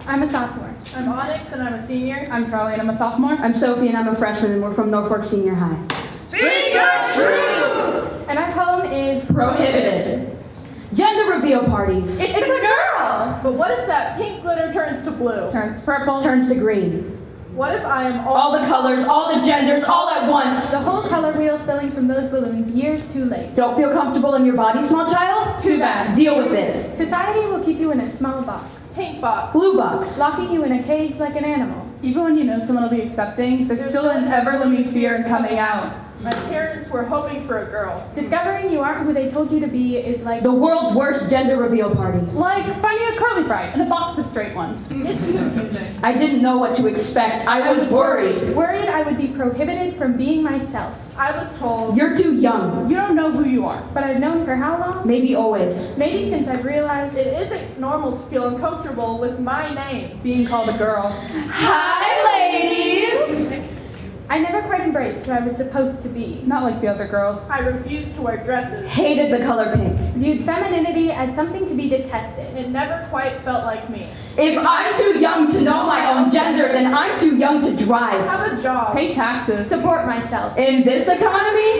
Jackie. I'm a sophomore. I'm Onyx and I'm a senior. I'm Charlie and I'm a sophomore. I'm Sophie and I'm a freshman and we're from Norfolk Senior High. Speak your truth! And our poem is Prohibited. Gender reveal parties. It's, a girl! But what if that pink glitter turns to blue? Turns to purple. Turns to green. What if I am all, All the colors, all the genders, all at once. The whole color wheel spilling from those balloons years too late. Don't feel comfortable in your body, small child? Too bad. Deal with it. Society will keep you in a small box, pink box? Blue box. locking you in a cage like an animal. Even when you know someone will be accepting, there's still an ever-looming fear in coming out. My parents were hoping for a girl. Discovering you aren't who they told you to be is like The world's worst gender reveal party. Like finding a curly fry in a box of straight ones. It's confusing. I didn't know what to expect. I was worried. worried I would be prohibited from being myself. I was told You're too young. You don't know who you are. But I've known for how long? Maybe always. Maybe since I've realized it isn't normal to feel uncomfortable with my name. Being called a girl. Hi, ladies! I never quite embraced who I was supposed to be. Not like the other girls. I refused to wear dresses. Hated the color pink. Viewed femininity as something to be detested. It never quite felt like me. If I'm too young to know my own gender, then I'm too young to drive. Have a job. Pay taxes. Support myself. In this economy, my right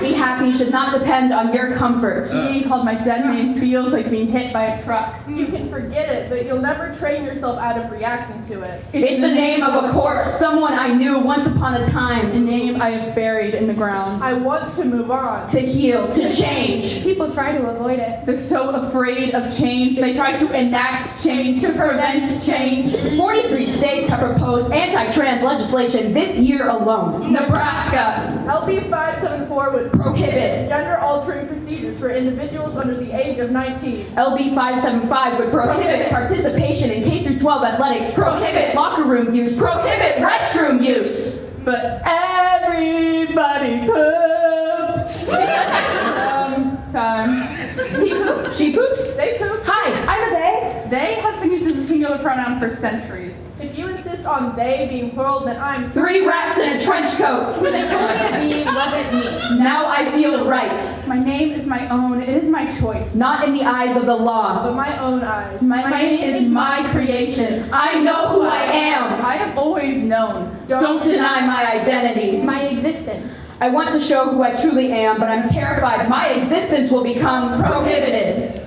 to be happy should not depend on your comfort. Uh. Being called my dead name feels like being hit by a truck. Mm. You can forget it, but you'll never train yourself out of reacting to it. It's the name of a corpse, someone I knew once upon a time, A name I have buried in the ground. I want to move on. To heal, to change. People try to avoid it. They're so afraid of change, they try to enact change to prevent change. 43 states have proposed anti-trans legislation this year alone. Nebraska. LB 574 would Prohibit. gender-altering procedures for individuals under the age of 19. LB 575 would prohibit participation in K through 12 athletics, prohibit locker room use, prohibit restroom use. But everybody poops. Um, Sometimes. He poops. She poops. They poop. Hi, I'm a they. They has been used as a singular pronoun for centuries. Insist on they being plural, then I'm Three rats in a trench coat. Who they told me be wasn't me. Now I feel right. My name is my own. It is my choice. Not in the eyes of the law. but my own eyes. My, name is my creation. I know who I am. I have always known. Don't deny my identity. My existence. I want to show who I truly am, but I'm terrified my existence will become prohibited.